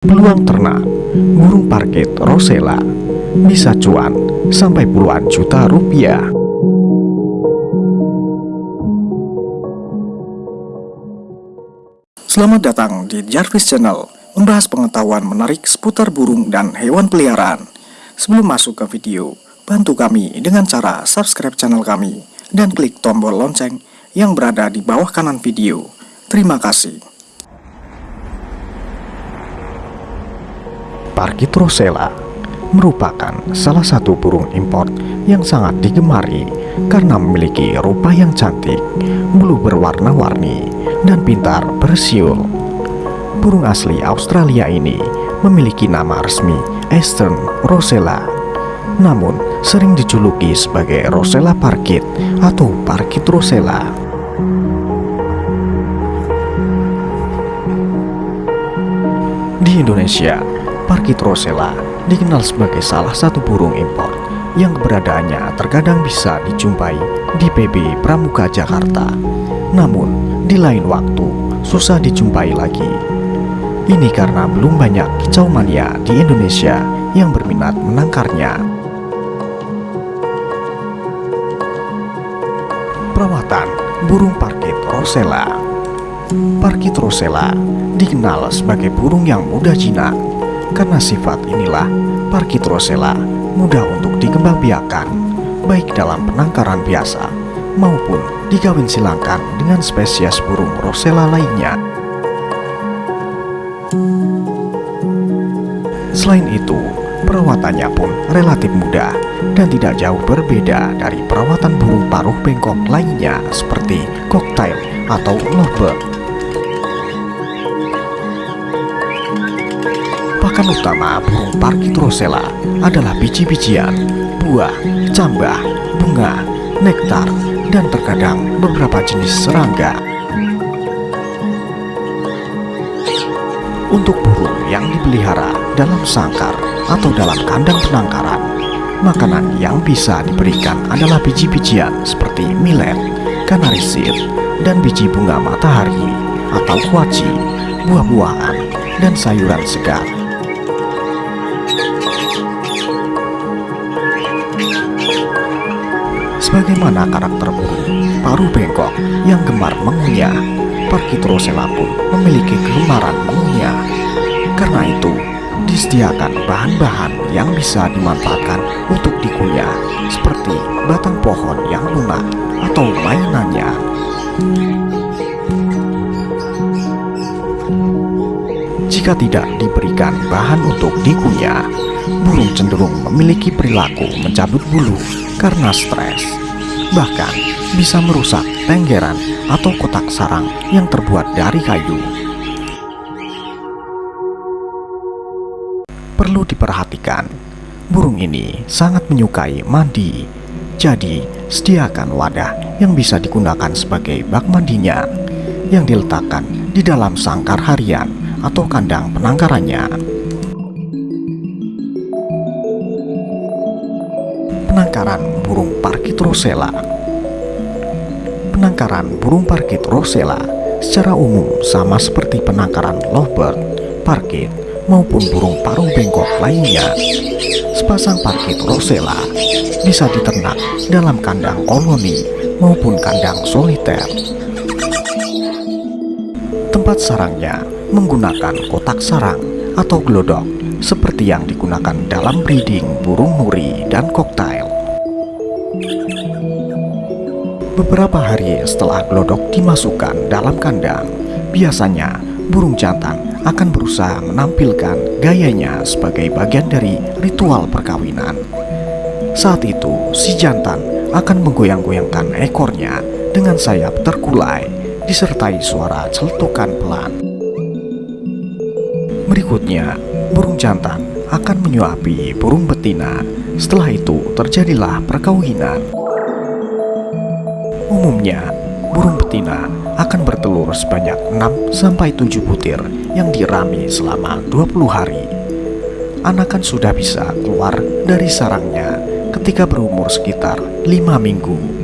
Peluang ternak burung parkit rosella bisa cuan sampai puluhan juta rupiah. Selamat datang di Jarvis Channel, membahas pengetahuan menarik seputar burung dan hewan peliharaan. Sebelum masuk ke video, bantu kami dengan cara subscribe channel kami dan klik tombol lonceng yang berada di bawah kanan video. Terima kasih. Parkit rosella merupakan salah satu burung import yang sangat digemari karena memiliki rupa yang cantik, bulu berwarna-warni, dan pintar bersiul. Burung asli Australia ini memiliki nama resmi Eastern Rosella, namun sering dijuluki sebagai Rosella parkit atau parkit rosella. Di Indonesia, Parkit rosella dikenal sebagai salah satu burung impor yang keberadaannya terkadang bisa dijumpai di PB Pramuka Jakarta. Namun, di lain waktu susah dijumpai lagi. Ini karena belum banyak kicau mania di Indonesia yang berminat menangkarnya. Perawatan burung parkit rosella Parkit rosella dikenal sebagai burung yang mudah jinak karena sifat inilah, parkit rosella mudah untuk dikembangbiakan, baik dalam penangkaran biasa maupun dikawin silangkan dengan spesies burung rosella lainnya. Selain itu, perawatannya pun relatif mudah dan tidak jauh berbeda dari perawatan burung paruh bengkok lainnya seperti cocktail atau lovebird. Pakan utama burung parkit rosella adalah biji-bijian, buah, cambah, bunga, nektar, dan terkadang beberapa jenis serangga. Untuk burung yang dipelihara dalam sangkar atau dalam kandang penangkaran, makanan yang bisa diberikan adalah biji-bijian seperti millet, kanari seed, dan biji bunga matahari atau kuaci, buah-buahan, dan sayuran segar. Sebagaimana karakter burung paruh bengkok yang gemar mengunyah, Parkitrosela pun memiliki kegemaran mengunyah. Karena itu, disediakan bahan-bahan yang bisa dimanfaatkan untuk dikunyah, seperti batang pohon yang lunak atau mainannya. Jika tidak diberikan bahan untuk dikunyah, burung cenderung memiliki perilaku mencabut bulu karena stres bahkan bisa merusak tenggeran atau kotak sarang yang terbuat dari kayu. Perlu diperhatikan, burung ini sangat menyukai mandi, jadi sediakan wadah yang bisa digunakan sebagai bak mandinya yang diletakkan di dalam sangkar harian atau kandang penangkarannya. Penangkaran burung parkit rosella Penangkaran burung parkit rosella secara umum sama seperti penangkaran lovebird, parkit, maupun burung paruh bengkok lainnya. Sepasang parkit rosella bisa diternak dalam kandang koloni maupun kandang soliter. Tempat sarangnya menggunakan kotak sarang atau glodok seperti yang digunakan dalam breeding burung nuri dan koktail. Beberapa hari setelah glodok dimasukkan dalam kandang, biasanya burung jantan akan berusaha menampilkan gayanya sebagai bagian dari ritual perkawinan. Saat itu, si jantan akan menggoyang-goyangkan ekornya dengan sayap terkulai disertai suara celetukan pelan. Berikutnya, burung jantan akan menyuapi burung betina. Setelah itu terjadilah perkawinan. Umumnya, burung betina akan bertelur sebanyak 6-7 butir yang dirami selama 20 hari. Anakan sudah bisa keluar dari sarangnya ketika berumur sekitar 5 minggu.